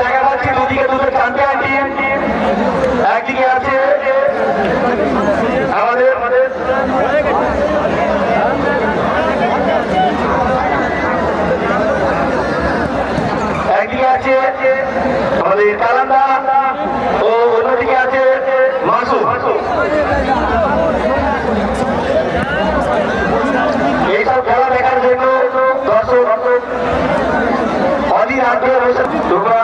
দেখা পাচ্ছি দুদিকে দুটো চ্যাম্পিয়ন টিম একদিকে আমাদের আমাদের একদিকে আছে আমাদের ও অন্যদিকে আছে মাসু এইসব খেলা দেখার জন্য দর্শক অধীর আগ্রহে বসে তোমরা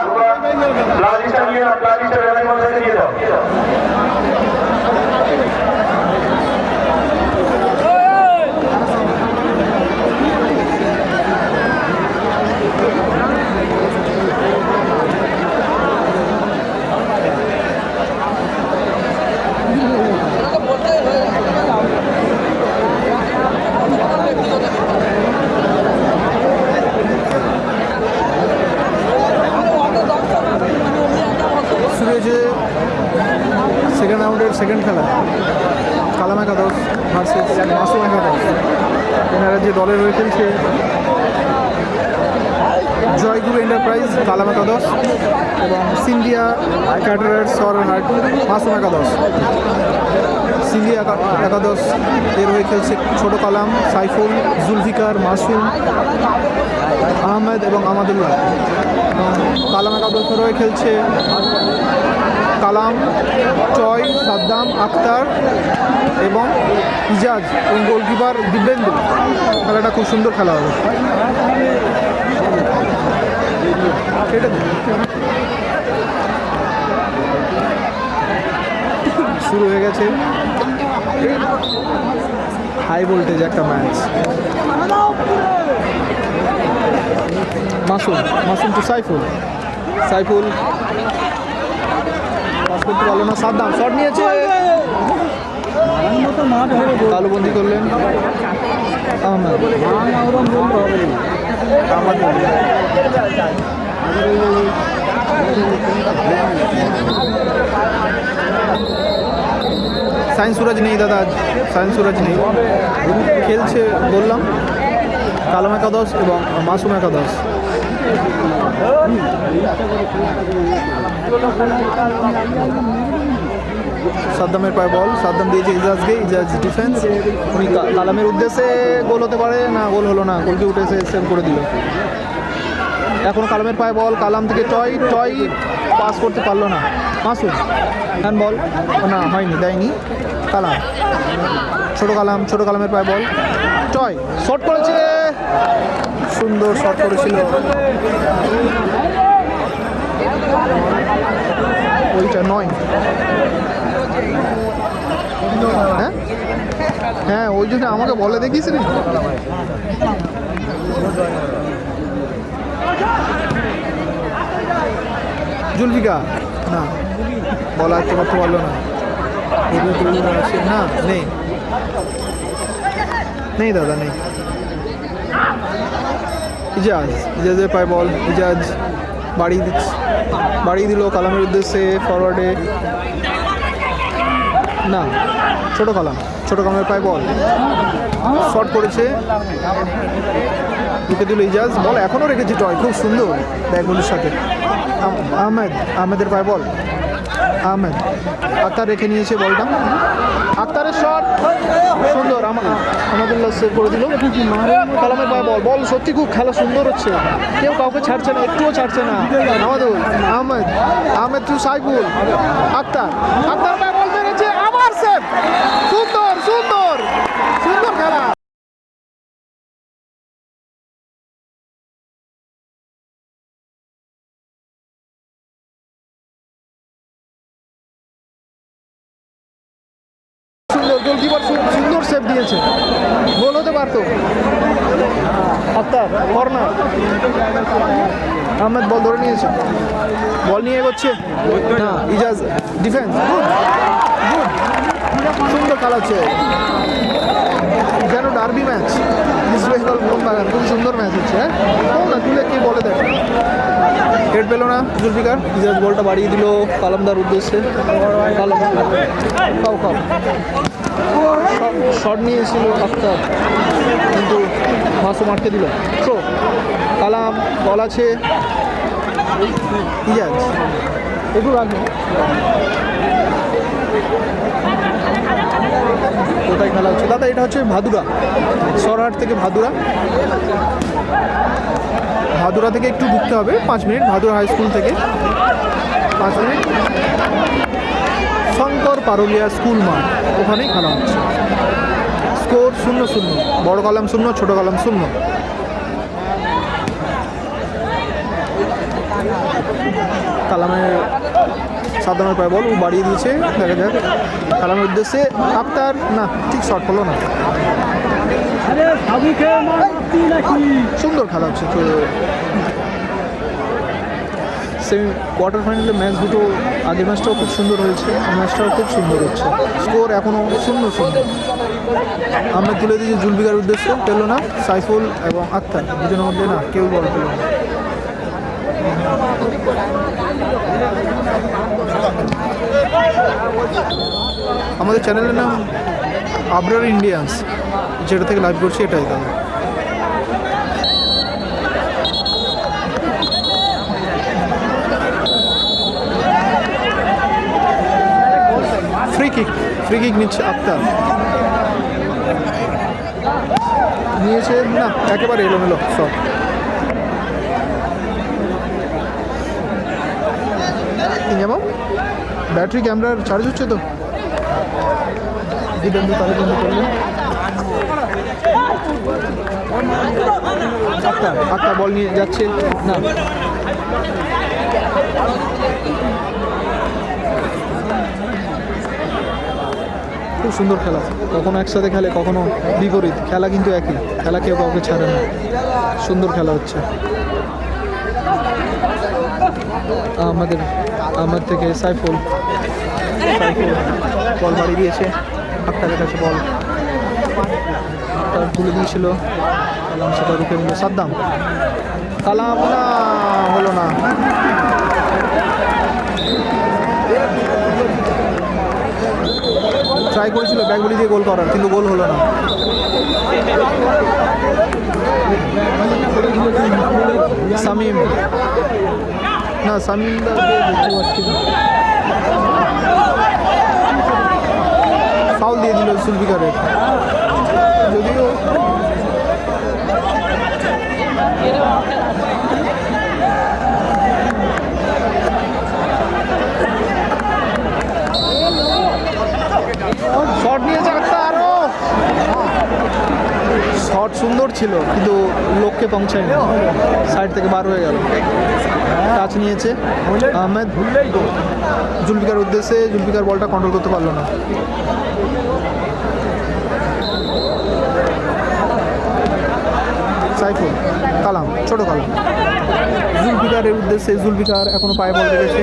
প্লাজিস্টা নিয়ে নাও প্লাজিস্টা রেলের মধ্যে দিয়ে দাও শুরু হয়েছে সেকেন্ড রাউন্ডের সেকেন্ড খেলা কালাম একাদশ ভার্সেস মাসুম একাদশ এনারা যে দলের হয়ে খেলছে জয়গুরু এন্টারপ্রাইজ কালাম একাদশ এবং সিন্ডিয়া ক্যাটারার সরহাট মাসুম একাদশ সিন্ডিয়া একা- একাদশ এর হয়ে খেলছে ছোট কালাম, সাইফুল, জুলফিকার, মাসুম, আহমেদ এবং আমাদুল্লাহ। এবং কালাম একাদশের হয়ে খেলছে কালাম, চয়, সাদ্দাম, আক্তার এবং ইজাজ এবং গোলকিপার দিব্যেন্দু। খেলাটা খুব সুন্দর খেলা হবে। শুরু হয়ে গেছে। হাই ভোল্টেজ একটা match Masum Masum to Saiful. Saiful. Pass করতে না করলেন। সায়েন্স সুরাজ নেই দাদা আজ সায়েন্স সুরাজ নেই। খেলছে, বললাম, কালাম একাদশ এবং মাসুম একাদশ। সাদ্দামের পায়ে বল, সাদ্দাম দিয়েছে ইজাজকে ইজাজ ডিফেন্স উনি কালামের উদ্দেশ্যে গোল হতে পারে, না গোল হলো না গোলকে উঠে এসে সেভ করে দিল। এখন কালামের পায়ে বল, কালাম থেকে টয় টয় পাস করতে পারল না। মাসুদ হ্যান্ড বল না, হয়নি, দেয়নি। কালাম, ছোট কালাম, ছোট কালামের পায়ে বল। টয় শট করেছে। সুন্দর শট করেছিল। ওইটা নয়। হ্যাঁ হ্যাঁ ওই জন্য আমাকে বলে দেখিস রে জুলফিকা, না, বলা তো করতে পারল না। না, নেই। নেই দাদা, নেই। ইজাজ, ইজাজের পায় বল, ইজাজ, বাড়িয়ে দিচ্ছে। বাড়িয়ে দিল, কালামের উদ্দেশ্যে ফরওয়ার্ডে না, ছোট কালাম। ছোট কালামের পায় বল। শর্ট করেছে। ঢুকে দিল ইজাজ। বল এখনও রেখেছে টয়। খুব সুন্দর। ব্যাগগুলির সাথে। আহমেদ, আহমেদের পায় বল। আহমেদ। আক্তার রেখে নিয়েছে বলটা। আক্তারের শট। সুন্দর। আমা- আমাদুল্লাহ সেভ করে দিল। কালামের পায়ে বল। বল সত্যি খুব খেলা সুন্দর হচ্ছে। কেউ কাউকে ছাড়ছে না, একটুও ছাড়ছে না। আমাদুল, আহমেদ। আহমেদ টু সাইফুল। আক্তার। আক্তার পায়ে বল মেরেছে আবার সেভ সুন্দর সুন্দর সুন্দর খেলা সুন্দর দিয়েছে পারতো। নিয়েছে। বল নিয়ে ইজাজ ডিফেন্স গুড গুড। সুন্দর খেলাচ্ছে যেন ডার্বি ম্যাচ ইস্ট বেঙ্গল খুব সুন্দর ম্যাচ হচ্ছে হ্যাঁ? না, তুলে কে বলে দেখ। হেড পেল না, জুলফিকার। ইজাজ বলটা বাড়িয়ে দিল কালামদার উদ্দেশ্যে। খাও খাও শট নিয়েছিল আফতার কিন্তু মাসুম আটকে দিল। তো কালাম, বল আছে। ইজাজ, একটু রাখবে। কোথায় খেলা হচ্ছে? দাদা, এটা হচ্ছে ভাদুরা, সরহাট থেকে ভাদুরা। ভাদুরা থেকে একটু ঢুকতে হবে, পাঁচ মিনিট, ভাদুরা হাই স্কুল থেকে। পাঁচ মিনিট। শঙ্কর পারুলিয়া স্কুল মাঠ, ওখানেই খেলা হচ্ছে। স্কোর শূন্য শূন্য, বড় কলাম শূন্য, ছোট কলাম শূন্য। কালামের সাদ্দামের পায়ে বল ও বাড়িয়ে দিয়েছে। দেখা যাক। কালামের উদ্দেশ্যে আফতার না ঠিক শট হলো না। সুন্দর খেলা হচ্ছে তো। সেমি কোয়ার্টার ফাইনালে ম্যাচ দুটো আগের ম্যাচটাও খুব সুন্দর হয়েছে ম্যাচটাও খুব সুন্দর হচ্ছে। স্কোর এখনও শূন্য শূন্য। আমরা তুলে দিয়েছি জুলবিকার উদ্দেশ্য। পেল না সাইফুল এবং আত্মার দুজনের মধ্যে না কেউ বল পেল না। আমাদের চ্যানেলের নাম আবরার ইন্ডিয়ান্স, যেটা থেকে লাইভ করছি এটাই দাদা ফ্রি কিক ফ্রি কিক নিচ্ছে আক্তার নিয়েছে, না, একেবারে এলোমেলো সব যেমন ব্যাটারি ক্যামেরার চার্জ হচ্ছে তো? আক্তার আক্তার বল নিয়ে যাচ্ছে। না। খুব সুন্দর খেলা। কখনো একসাথে খেলে, কখনো বিপরীত। খেলা কিন্তু একই। খেলা কেউ কাউকে ছাড়ে না। সুন্দর খেলা হচ্ছে। আমাদের, আমার থেকে সাইফুল। বল বাড়ি দিয়েছে। আক্তারের কাছে বল। তুলে দিয়েছিল। কালাম সেটা রুখে নিল। সাদ্দাম। কালাম না, হলো না। ট্রাই করেছিল ব্যাগগুলি দিয়ে গোল করার, কিন্তু গোল হলো না। সামিম। না, সামিম। ফাউল দিয়ে দিল সুলফিকারের যদিও শট নিয়েছে একটা আরও শট সুন্দর ছিল, কিন্তু লোককে পৌঁছায় পৌঁছায়নি। সাইড থেকে বার হয়ে গেল। টাচ নিয়েছে আহমেদ। জুলফিকার উদ্দেশ্যে জুলফিকার বলটা কন্ট্রোল করতে পারল না। সাইফুল, কালাম, ছোট কালাম। জুলফিকারের উদ্দেশ্যে জুলফিকার এখনও পায়ে বল রেখেছে।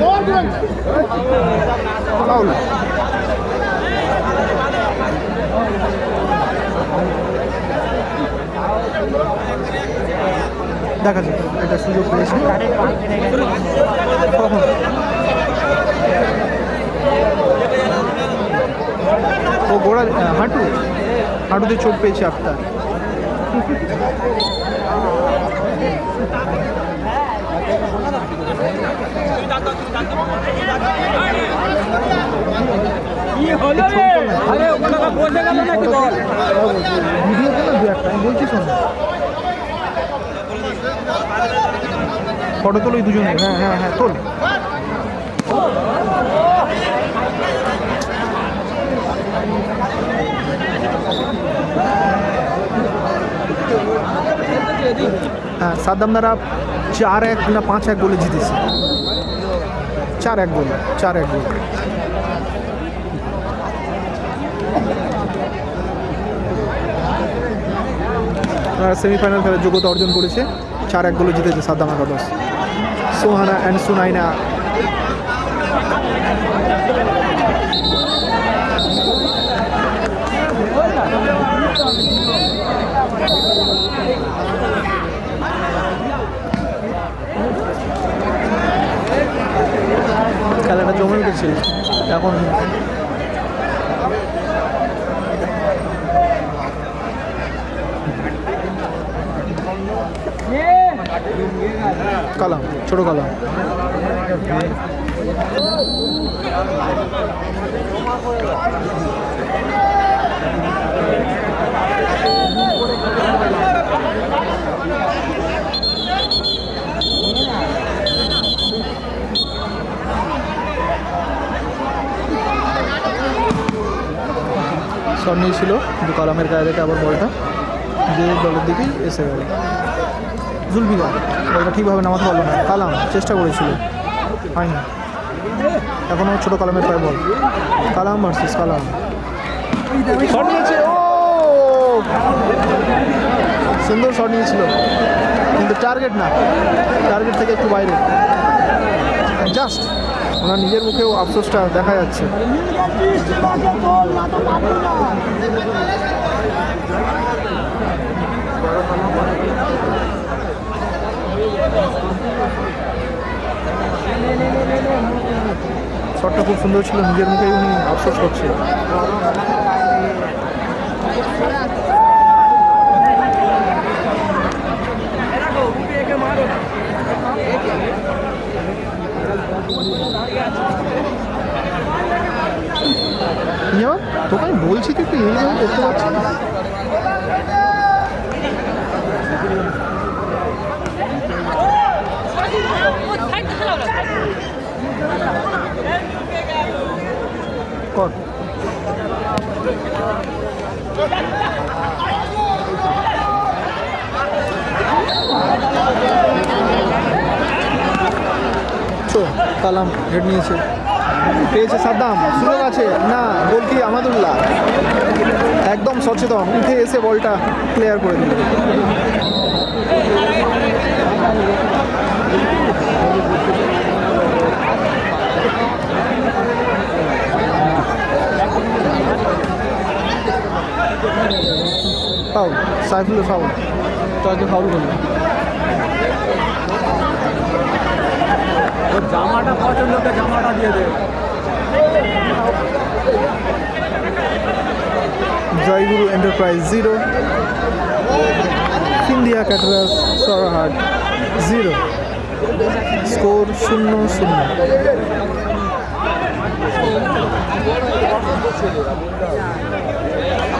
দেখা যাক এটা সুযোগ পেয়েছে। কখন ও গোড়া হাঁটু? হাঁটুতে চোট পেয়েছে ভিডিও না দু একটা আমি বলছি শোনো। ফটো তোলো দুজনে। হ্যাঁ হ্যাঁ হ্যাঁ তোল। হ্যাঁ সাদ্দামদারা চার এক না পাঁচ এক গোলে জিতেছে। চার এক গোল, চার এক গোল। সেমিফাইনাল খেলার যোগ্যতা অর্জন করেছে। চার এক গোলে জিতেছে সাদ্দাম একাদশ সোহানা অ্যান্ড সুনাইনা। ম্যাচটা জমে উঠেছিল। এখন কালাম। ছোট কালাম শট নিয়েছিল কিন্তু কালামের গায়ে রেখে আবার বলটা। যে দলের দিকেই এসে গেল। জুলবিদা বলটা ঠিকভাবে নামাতে পারল না। কালাম, চেষ্টা করেছিল। হয়নি। এখনও ছোট কালামের পায়ে বল। কালাম ভার্সেস কালাম। সুন্দর শট নিয়েছিল। কিন্তু টার্গেট না। টার্গেট থেকে একটু বাইরে। জাস্ট ওনার নিজের মুখেও আফসোসটা দেখা যাচ্ছে। শটটা খুব সুন্দর ছিল, নিজের মুখেই উনি আফসোস করছে তোকে আমি বলছি তুই এইভাবে করতে পারছিস? না কালাম, হেড নিয়েছে। পেয়েছে সাদ্দাম, সুযোগ আছে। না গোলটি আমাদুল্লাহ। একদম সচেতন, উঠে এসে বলটা ক্লিয়ার করে দিল। ফাউল সাইফুলের ফাউল তাকে ফাউল করল জামাটা পছন্দ জামাটা দিয়ে দে। জয়গুরু এন্টারপ্রাইজ জিরো ইন্ডিয়া ক্যাটারাস সরাহাট জিরো স্কোর শূন্য শূন্য। পচার ছেলে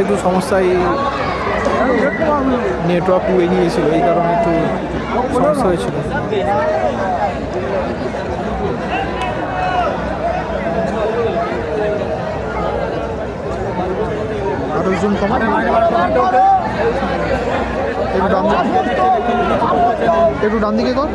একটু সমস্যায় নেটওয়ার্ক উড়ে গিয়েছিল, এই কারণে একটু সমস্যা হয়েছিল। আরও জুম কমান একটু ডান দিকে। একটু ডান দিকে কর।